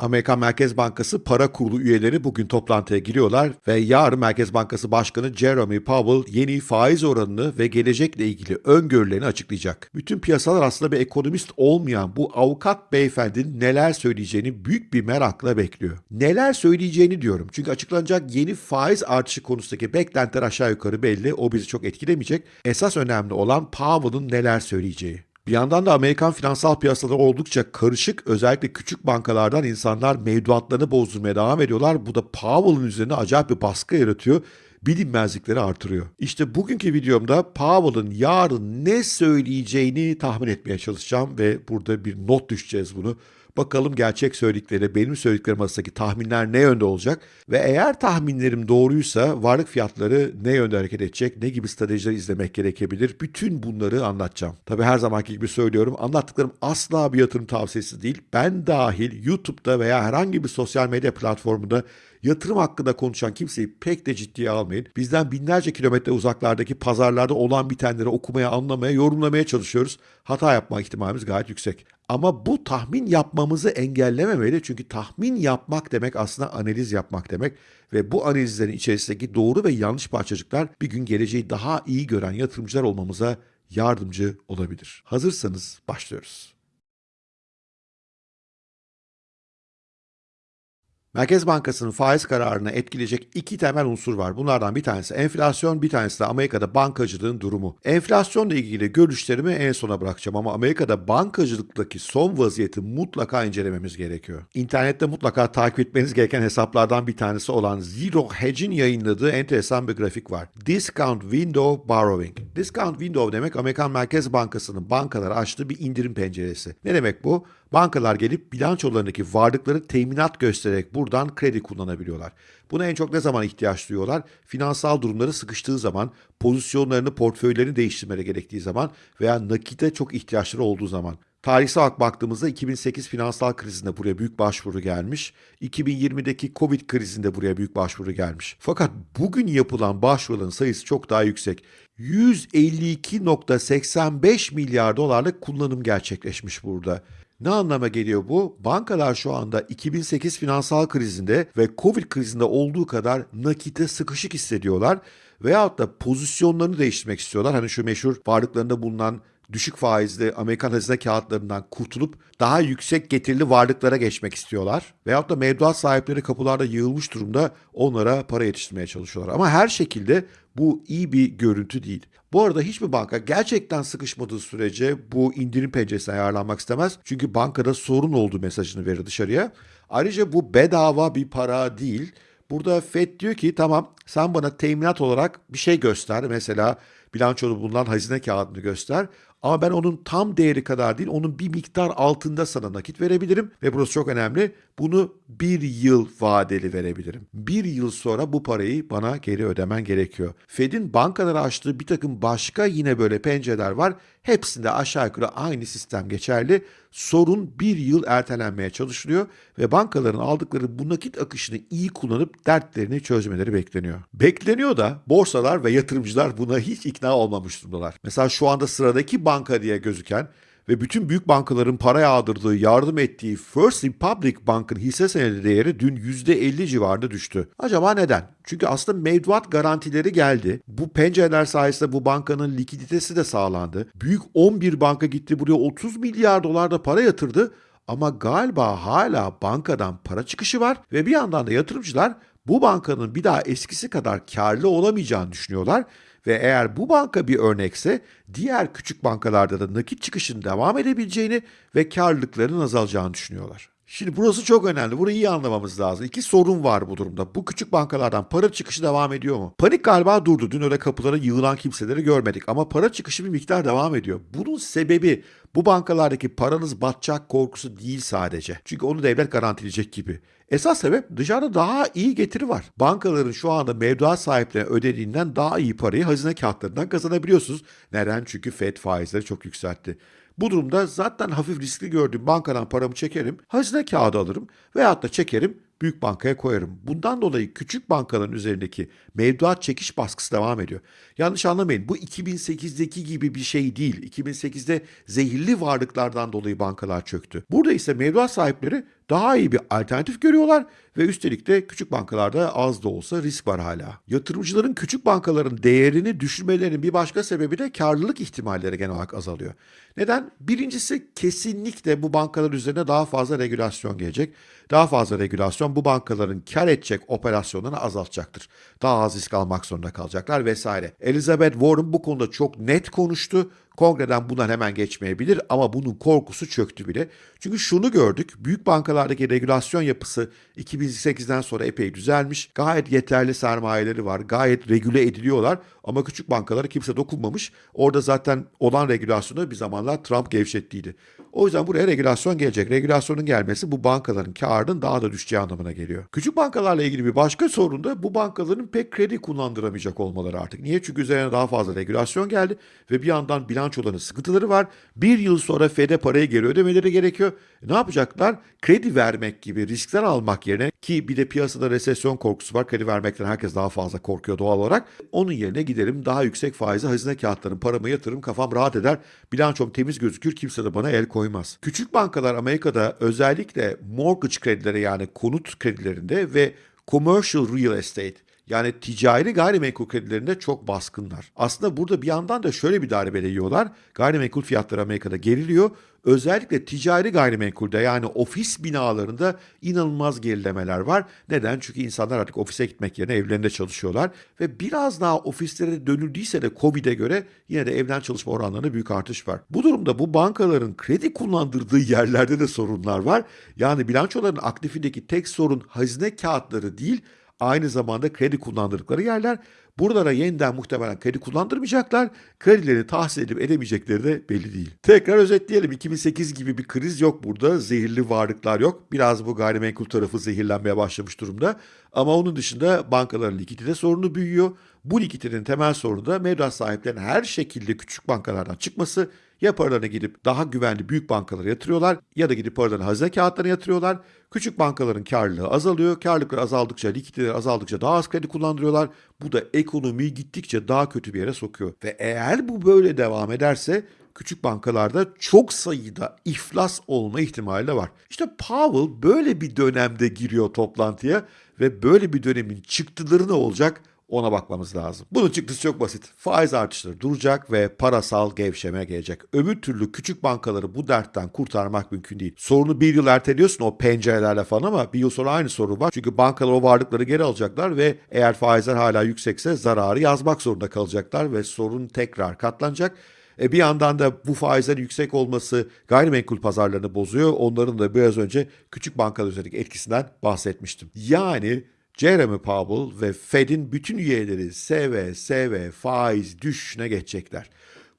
Amerikan Merkez Bankası para kurulu üyeleri bugün toplantıya giriyorlar ve yarın Merkez Bankası Başkanı Jeremy Powell yeni faiz oranını ve gelecekle ilgili öngörülerini açıklayacak. Bütün piyasalar aslında bir ekonomist olmayan bu avukat beyefendinin neler söyleyeceğini büyük bir merakla bekliyor. Neler söyleyeceğini diyorum çünkü açıklanacak yeni faiz artışı konusundaki beklentiler aşağı yukarı belli. O bizi çok etkilemeyecek. Esas önemli olan Powell'ın neler söyleyeceği. Bir yandan da Amerikan finansal piyasaları oldukça karışık. Özellikle küçük bankalardan insanlar mevduatlarını bozdurmaya devam ediyorlar. Bu da Powell'ın üzerine acayip bir baskı yaratıyor. Bilinmezlikleri artırıyor. İşte bugünkü videomda Powell'ın yarın ne söyleyeceğini tahmin etmeye çalışacağım ve burada bir not düşeceğiz bunu. Bakalım gerçek söyledikleri, benim söylediklerim arasındaki tahminler ne yönde olacak? Ve eğer tahminlerim doğruysa varlık fiyatları ne yönde hareket edecek? Ne gibi stratejiler izlemek gerekebilir? Bütün bunları anlatacağım. Tabi her zamanki gibi söylüyorum. Anlattıklarım asla bir yatırım tavsiyesi değil. Ben dahil YouTube'da veya herhangi bir sosyal medya platformunda yatırım hakkında konuşan kimseyi pek de ciddiye almayın. Bizden binlerce kilometre uzaklardaki pazarlarda olan bitenleri okumaya, anlamaya, yorumlamaya çalışıyoruz. Hata yapma ihtimalimiz gayet yüksek. Ama bu tahmin yapmamızı engellememeli. Çünkü tahmin yapmak demek aslında analiz yapmak demek. Ve bu analizlerin içerisindeki doğru ve yanlış parçacıklar bir gün geleceği daha iyi gören yatırımcılar olmamıza yardımcı olabilir. Hazırsanız başlıyoruz. Merkez Bankası'nın faiz kararını etkileyecek iki temel unsur var. Bunlardan bir tanesi enflasyon, bir tanesi de Amerika'da bankacılığın durumu. Enflasyonla ilgili görüşlerimi en sona bırakacağım ama Amerika'da bankacılıktaki son vaziyeti mutlaka incelememiz gerekiyor. İnternette mutlaka takip etmeniz gereken hesaplardan bir tanesi olan Zero Hedge'in yayınladığı enteresan bir grafik var. Discount Window Borrowing. Discount Window demek Amerikan Merkez Bankası'nın bankalara açtığı bir indirim penceresi. Ne demek bu? Bankalar gelip bilançolarındaki varlıkları teminat göstererek buradan kredi kullanabiliyorlar. Buna en çok ne zaman ihtiyaç duyuyorlar? Finansal durumları sıkıştığı zaman, pozisyonlarını, portföylerini değiştirmeleri gerektiği zaman veya nakite çok ihtiyaçları olduğu zaman. Tarihsel olarak baktığımızda 2008 finansal krizinde buraya büyük başvuru gelmiş. 2020'deki Covid krizinde buraya büyük başvuru gelmiş. Fakat bugün yapılan başvuruların sayısı çok daha yüksek. 152.85 milyar dolarlık kullanım gerçekleşmiş burada. Ne anlama geliyor bu? Bankalar şu anda 2008 finansal krizinde ve Covid krizinde olduğu kadar nakite sıkışık hissediyorlar veyahut da pozisyonlarını değiştirmek istiyorlar. Hani şu meşhur varlıklarında bulunan düşük faizli Amerikan hazine kağıtlarından kurtulup daha yüksek getirili varlıklara geçmek istiyorlar. Veyahut da mevduat sahipleri kapılarda yığılmış durumda onlara para yetiştirmeye çalışıyorlar. Ama her şekilde bu iyi bir görüntü değil. Bu arada hiçbir banka gerçekten sıkışmadığı sürece bu indirim penceresine ayarlanmak istemez. Çünkü bankada sorun olduğu mesajını verir dışarıya. Ayrıca bu bedava bir para değil. Burada FED diyor ki tamam sen bana teminat olarak bir şey göster. Mesela bilançoda bulunan hazine kağıdını göster. Ama ben onun tam değeri kadar değil, onun bir miktar altında sana nakit verebilirim. Ve burası çok önemli. Bunu bir yıl vadeli verebilirim. Bir yıl sonra bu parayı bana geri ödemen gerekiyor. Fed'in bankalara açtığı bir takım başka yine böyle pencereler var. Hepsinde aşağı yukarı aynı sistem geçerli. Sorun bir yıl ertelenmeye çalışılıyor ve bankaların aldıkları bu nakit akışını iyi kullanıp dertlerini çözmeleri bekleniyor. Bekleniyor da borsalar ve yatırımcılar buna hiç ikna olmamış durumdalar. Mesela şu anda sıradaki banka diye gözüken ve bütün büyük bankaların para yağdırdığı, yardım ettiği First Republic Bank'ın hisse senedi değeri dün %50 civarında düştü. Acaba neden? Çünkü aslında mevduat garantileri geldi. Bu pencereler sayesinde bu bankanın likiditesi de sağlandı. Büyük 11 banka gitti buraya 30 milyar dolar da para yatırdı. Ama galiba hala bankadan para çıkışı var ve bir yandan da yatırımcılar bu bankanın bir daha eskisi kadar karlı olamayacağını düşünüyorlar ve eğer bu banka bir örnekse diğer küçük bankalarda da nakit çıkışın devam edebileceğini ve karlılıkların azalacağını düşünüyorlar. Şimdi burası çok önemli. Burayı iyi anlamamız lazım. İki sorun var bu durumda. Bu küçük bankalardan para çıkışı devam ediyor mu? Panik galiba durdu. Dün öyle kapılara yığılan kimseleri görmedik. Ama para çıkışı bir miktar devam ediyor. Bunun sebebi bu bankalardaki paranız batacak korkusu değil sadece. Çünkü onu devlet garantileyecek gibi. Esas sebep dışarıda daha iyi getiri var. Bankaların şu anda mevduat sahiplerine ödediğinden daha iyi parayı hazine kağıtlarından kazanabiliyorsunuz. Neden? Çünkü FED faizleri çok yükseltti. Bu durumda zaten hafif riskli gördüğüm bankadan paramı çekerim, hazine kağıdı alırım veyahut da çekerim büyük bankaya koyarım. Bundan dolayı küçük bankaların üzerindeki mevduat çekiş baskısı devam ediyor. Yanlış anlamayın bu 2008'deki gibi bir şey değil. 2008'de zehirli varlıklardan dolayı bankalar çöktü. Burada ise mevduat sahipleri daha iyi bir alternatif görüyorlar ve üstelik de küçük bankalarda az da olsa risk var hala. Yatırımcıların küçük bankaların değerini düşürmelerinin bir başka sebebi de karlılık ihtimalleri genel olarak azalıyor. Neden? Birincisi kesinlikle bu bankalar üzerine daha fazla regülasyon gelecek. Daha fazla regülasyon bu bankaların kar edecek operasyonlarını azaltacaktır. Daha az risk almak zorunda kalacaklar vesaire. Elizabeth Warren bu konuda çok net konuştu. Kongreden bundan hemen geçmeyebilir ama bunun korkusu çöktü bile. Çünkü şunu gördük. Büyük bankalardaki regülasyon yapısı 2008'den sonra epey düzelmiş. Gayet yeterli sermayeleri var. Gayet regüle ediliyorlar. Ama küçük bankalara kimse dokunmamış. Orada zaten olan regülasyonu bir zamanlar Trump gevşettiydi. O yüzden buraya regülasyon gelecek. Regülasyonun gelmesi bu bankaların karının daha da düşeceği anlamına geliyor. Küçük bankalarla ilgili bir başka sorun da bu bankaların pek kredi kullandıramayacak olmaları artık. Niye? Çünkü üzerine daha fazla regülasyon geldi ve bir yandan bilançoların sıkıntıları var. Bir yıl sonra FED'e parayı geri ödemeleri gerekiyor. E ne yapacaklar? Kredi vermek gibi riskler almak yerine ki bir de piyasada resesyon korkusu var. Kredi vermekten herkes daha fazla korkuyor doğal olarak. Onun yerine giderim daha yüksek faize hazine kağıtlarım, paramı yatırırım, kafam rahat eder. Bilançom temiz gözükür, kimse de bana el koymaz. Küçük bankalar Amerika'da özellikle mortgage kredileri yani konut kredilerinde ve commercial real estate yani ticari gayrimenkul kredilerinde çok baskınlar. Aslında burada bir yandan da şöyle bir darbele yiyorlar. Gayrimenkul fiyatları Amerika'da geriliyor. Özellikle ticari gayrimenkulde yani ofis binalarında inanılmaz gerilemeler var. Neden? Çünkü insanlar artık ofise gitmek yerine evlerinde çalışıyorlar. Ve biraz daha ofislere dönüldüyse de COVID'e göre yine de evden çalışma oranlarında büyük artış var. Bu durumda bu bankaların kredi kullandırdığı yerlerde de sorunlar var. Yani bilançoların aktifindeki tek sorun hazine kağıtları değil aynı zamanda kredi kullandırdıkları yerler. Buralara yeniden muhtemelen kredi kullandırmayacaklar. Kredilerini tahsil edip edemeyecekleri de belli değil. Tekrar özetleyelim. 2008 gibi bir kriz yok burada. Zehirli varlıklar yok. Biraz bu gayrimenkul tarafı zehirlenmeye başlamış durumda. Ama onun dışında bankaların likidite sorunu büyüyor. Bu likiditenin temel sorunu da mevduat sahiplerinin her şekilde küçük bankalardan çıkması ya paralarını gidip daha güvenli büyük bankalara yatırıyorlar ya da gidip paralarını hazine kağıtlarına yatırıyorlar. Küçük bankaların karlılığı azalıyor. Karlılıklar azaldıkça, likiditeler azaldıkça daha az kredi kullandırıyorlar. Bu da ekonomiyi gittikçe daha kötü bir yere sokuyor. Ve eğer bu böyle devam ederse küçük bankalarda çok sayıda iflas olma ihtimali de var. İşte Powell böyle bir dönemde giriyor toplantıya ve böyle bir dönemin çıktıları ne olacak? Ona bakmamız lazım. Bunun çıktısı çok basit. Faiz artışları duracak ve parasal gevşeme gelecek. Öbür türlü küçük bankaları bu dertten kurtarmak mümkün değil. Sorunu bir yıl erteliyorsun o pencerelerle falan ama bir yıl sonra aynı sorun var. Çünkü bankalar o varlıkları geri alacaklar ve eğer faizler hala yüksekse zararı yazmak zorunda kalacaklar ve sorun tekrar katlanacak. E bir yandan da bu faizlerin yüksek olması gayrimenkul pazarlarını bozuyor. Onların da biraz önce küçük bankalar üzerindeki etkisinden bahsetmiştim. Yani Jeremy Powell ve Fed'in bütün üyeleri seve seve faiz düşüşüne geçecekler.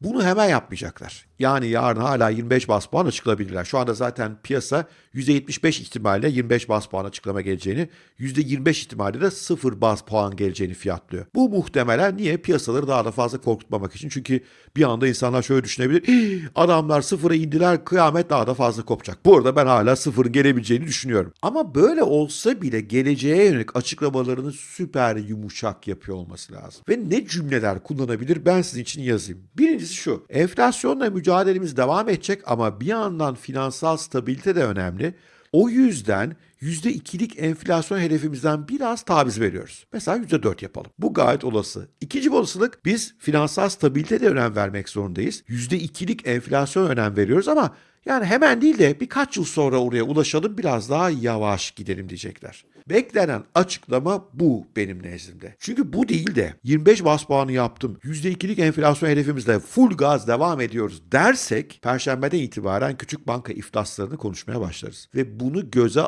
Bunu hemen yapmayacaklar. Yani yarın hala 25 bas puan açıklayabilirler. Şu anda zaten piyasa %75 ihtimalle 25 bas puan açıklama geleceğini, %25 ihtimalle de 0 bas puan geleceğini fiyatlıyor. Bu muhtemelen niye? Piyasaları daha da fazla korkutmamak için. Çünkü bir anda insanlar şöyle düşünebilir. Adamlar sıfıra indiler, kıyamet daha da fazla kopacak. Bu arada ben hala sıfırın gelebileceğini düşünüyorum. Ama böyle olsa bile geleceğe yönelik açıklamalarını süper yumuşak yapıyor olması lazım. Ve ne cümleler kullanabilir ben sizin için yazayım. Birincisi şu. Enflasyonla mücadelemiz devam edecek ama bir yandan finansal stabilite de önemli. O yüzden %2'lik enflasyon hedefimizden biraz taviz veriyoruz. Mesela %4 yapalım. Bu gayet olası. İkinci bir olasılık biz finansal stabilite de önem vermek zorundayız. %2'lik enflasyon önem veriyoruz ama yani hemen değil de birkaç yıl sonra oraya ulaşalım biraz daha yavaş gidelim diyecekler. Beklenen açıklama bu benim nezdimde. Çünkü bu değil de 25 bas puanı yaptım. %2'lik enflasyon hedefimizle full gaz devam ediyoruz dersek Perşembeden itibaren küçük banka iflaslarını konuşmaya başlarız. Ve bunu göze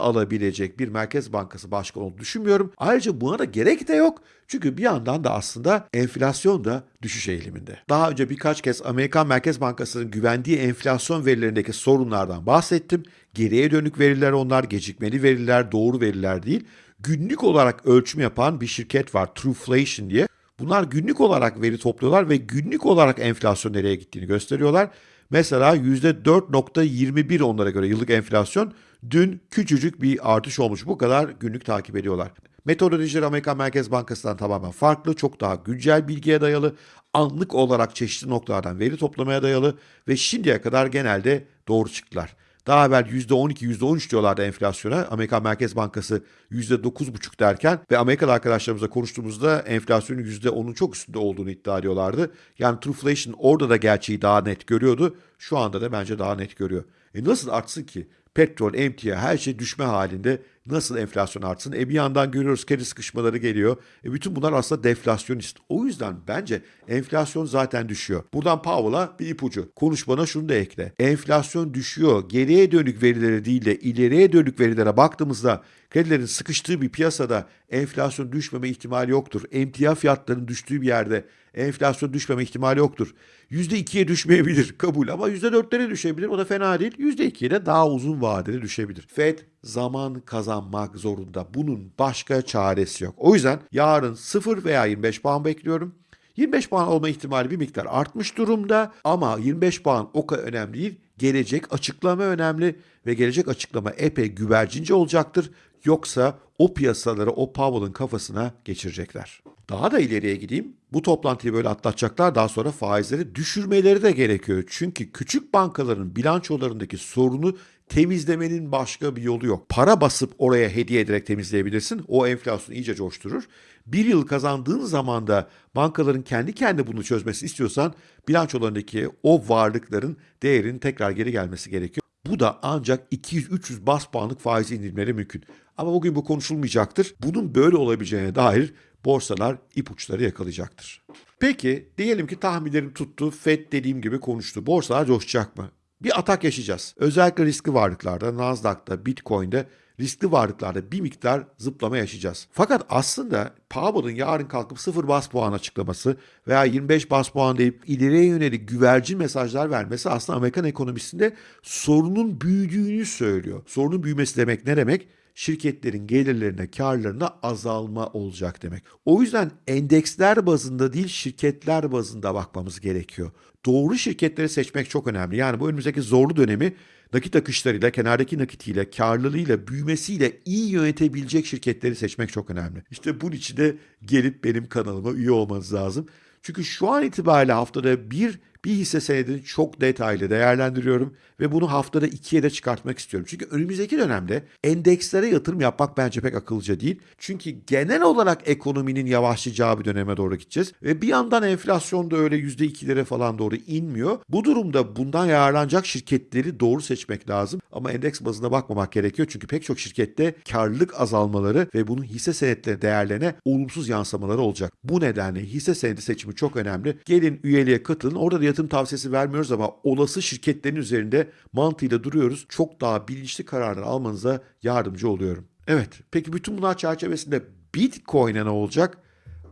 alabilecek bir Merkez Bankası başkanı olduğunu düşünmüyorum. Ayrıca buna da gerek de yok. Çünkü bir yandan da aslında enflasyon da düşüş eğiliminde. Daha önce birkaç kez Amerikan Merkez Bankası'nın güvendiği enflasyon verilerindeki sorunlardan bahsettim. Geriye dönük veriler onlar, gecikmeli veriler, doğru veriler değil. Günlük olarak ölçüm yapan bir şirket var Trueflation diye. Bunlar günlük olarak veri topluyorlar ve günlük olarak enflasyon nereye gittiğini gösteriyorlar. Mesela %4.21 onlara göre yıllık enflasyon dün küçücük bir artış olmuş. Bu kadar günlük takip ediyorlar. Metodolojileri Amerikan Merkez Bankası'ndan tamamen farklı, çok daha güncel bilgiye dayalı, anlık olarak çeşitli noktalardan veri toplamaya dayalı ve şimdiye kadar genelde doğru çıktılar. Daha evvel %12, %13 diyorlardı enflasyona. Amerikan Merkez Bankası %9,5 derken ve Amerikalı arkadaşlarımızla konuştuğumuzda enflasyonun %10'un çok üstünde olduğunu iddia ediyorlardı. Yani Trueflation orada da gerçeği daha net görüyordu. Şu anda da bence daha net görüyor. E nasıl artsın ki? Petrol, emtia her şey düşme halinde nasıl enflasyon artsın? E bir yandan görüyoruz kredi sıkışmaları geliyor. E bütün bunlar aslında deflasyonist. O yüzden bence enflasyon zaten düşüyor. Buradan Powell'a bir ipucu. Konuşmana şunu da ekle. Enflasyon düşüyor. Geriye dönük verilere değil de ileriye dönük verilere baktığımızda kredilerin sıkıştığı bir piyasada enflasyon düşmeme ihtimali yoktur. Emtia fiyatlarının düştüğü bir yerde enflasyon düşmeme ihtimali yoktur. %2'ye düşmeyebilir kabul ama %4'lere düşebilir. O da fena değil. %2'ye de daha uzun vadede düşebilir. Fed zaman kazanmak zorunda. Bunun başka çaresi yok. O yüzden yarın 0 veya 25 puan bekliyorum. 25 puan olma ihtimali bir miktar artmış durumda ama 25 puan o kadar önemli değil. Gelecek açıklama önemli ve gelecek açıklama epey güvercince olacaktır. Yoksa o piyasaları o Powell'ın kafasına geçirecekler. Daha da ileriye gideyim. Bu toplantıyı böyle atlatacaklar. Daha sonra faizleri düşürmeleri de gerekiyor. Çünkü küçük bankaların bilançolarındaki sorunu temizlemenin başka bir yolu yok. Para basıp oraya hediye ederek temizleyebilirsin. O enflasyonu iyice coşturur. Bir yıl kazandığın zaman da bankaların kendi kendi bunu çözmesi istiyorsan bilançolarındaki o varlıkların değerinin tekrar geri gelmesi gerekiyor. Bu da ancak 200-300 bas puanlık faiz indirimleri mümkün. Ama bugün bu konuşulmayacaktır. Bunun böyle olabileceğine dair borsalar ipuçları yakalayacaktır. Peki diyelim ki tahminlerim tuttu. Fed dediğim gibi konuştu. Borsalar coşacak mı? Bir atak yaşayacağız. Özellikle riskli varlıklarda, Nasdaq'ta, Bitcoin'de riskli varlıklarda bir miktar zıplama yaşayacağız. Fakat aslında Powell'ın yarın kalkıp 0 bas puan açıklaması veya 25 bas puan deyip ileriye yönelik güvercin mesajlar vermesi aslında Amerikan ekonomisinde sorunun büyüdüğünü söylüyor. Sorunun büyümesi demek ne demek? şirketlerin gelirlerine, karlarına azalma olacak demek. O yüzden endeksler bazında değil şirketler bazında bakmamız gerekiyor. Doğru şirketleri seçmek çok önemli. Yani bu önümüzdeki zorlu dönemi nakit akışlarıyla, kenardaki nakitiyle, karlılığıyla, büyümesiyle iyi yönetebilecek şirketleri seçmek çok önemli. İşte bunun için de gelip benim kanalıma üye olmanız lazım. Çünkü şu an itibariyle haftada bir bir hisse senedini çok detaylı değerlendiriyorum ve bunu haftada ikiye de çıkartmak istiyorum. Çünkü önümüzdeki dönemde endekslere yatırım yapmak bence pek akıllıca değil. Çünkü genel olarak ekonominin yavaşlayacağı bir döneme doğru gideceğiz. Ve bir yandan enflasyon da öyle %2'lere falan doğru inmiyor. Bu durumda bundan yararlanacak şirketleri doğru seçmek lazım. Ama endeks bazında bakmamak gerekiyor. Çünkü pek çok şirkette karlılık azalmaları ve bunun hisse senetleri değerlerine olumsuz yansımaları olacak. Bu nedenle hisse senedi seçimi çok önemli. Gelin üyeliğe katılın. Orada da yatırım tavsiyesi vermiyoruz ama olası şirketlerin üzerinde mantığıyla duruyoruz. Çok daha bilinçli kararlar almanıza yardımcı oluyorum. Evet, peki bütün bunlar çerçevesinde Bitcoin'e ne olacak?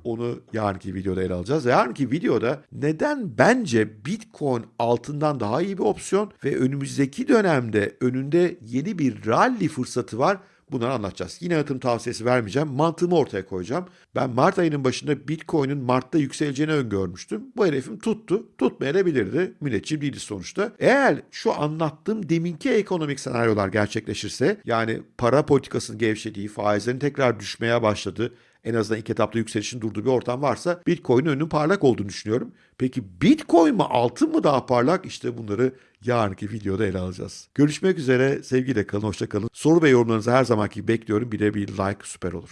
Onu yarınki videoda ele alacağız. Yarınki videoda neden bence Bitcoin altından daha iyi bir opsiyon ve önümüzdeki dönemde önünde yeni bir rally fırsatı var. Bunları anlatacağız. Yine yatırım tavsiyesi vermeyeceğim. Mantığımı ortaya koyacağım. Ben Mart ayının başında Bitcoin'in Mart'ta yükseleceğini öngörmüştüm. Bu hedefim tuttu. Tutmayabilirdi. Müneccim değiliz sonuçta. Eğer şu anlattığım deminki ekonomik senaryolar gerçekleşirse yani para politikasının gevşediği, faizlerin tekrar düşmeye başladığı, en azından ilk etapta yükselişin durduğu bir ortam varsa Bitcoin'in önünün parlak olduğunu düşünüyorum. Peki Bitcoin mi altın mı daha parlak? İşte bunları yarınki videoda ele alacağız. Görüşmek üzere. Sevgiyle kalın, hoşça kalın. Soru ve yorumlarınızı her zamanki bekliyorum. Bir de bir like süper olur.